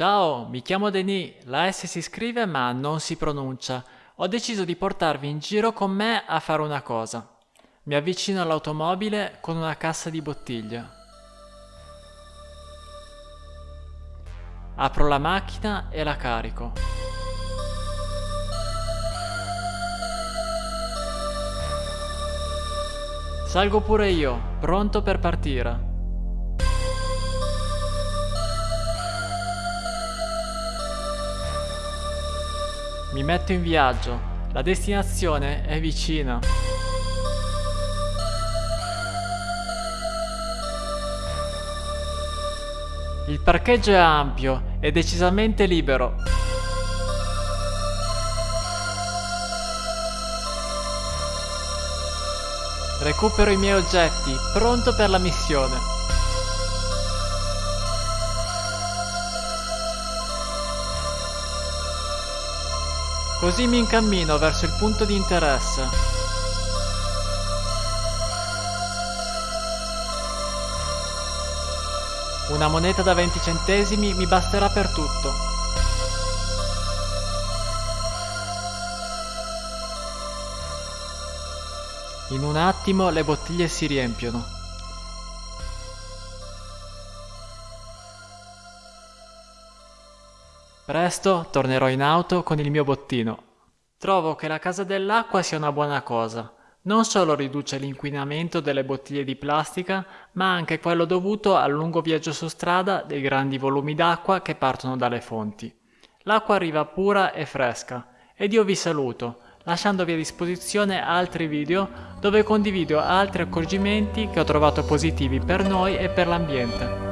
Ciao, mi chiamo Denis, la S si scrive ma non si pronuncia. Ho deciso di portarvi in giro con me a fare una cosa. Mi avvicino all'automobile con una cassa di bottiglie. Apro la macchina e la carico. Salgo pure io, pronto per partire. Mi metto in viaggio, la destinazione è vicina. Il parcheggio è ampio e decisamente libero. Recupero i miei oggetti, pronto per la missione. Così mi incammino verso il punto di interesse. Una moneta da 20 centesimi mi basterà per tutto. In un attimo le bottiglie si riempiono. Presto tornerò in auto con il mio bottino. Trovo che la casa dell'acqua sia una buona cosa. Non solo riduce l'inquinamento delle bottiglie di plastica, ma anche quello dovuto al lungo viaggio su strada dei grandi volumi d'acqua che partono dalle fonti. L'acqua arriva pura e fresca ed io vi saluto, lasciandovi a disposizione altri video dove condivido altri accorgimenti che ho trovato positivi per noi e per l'ambiente.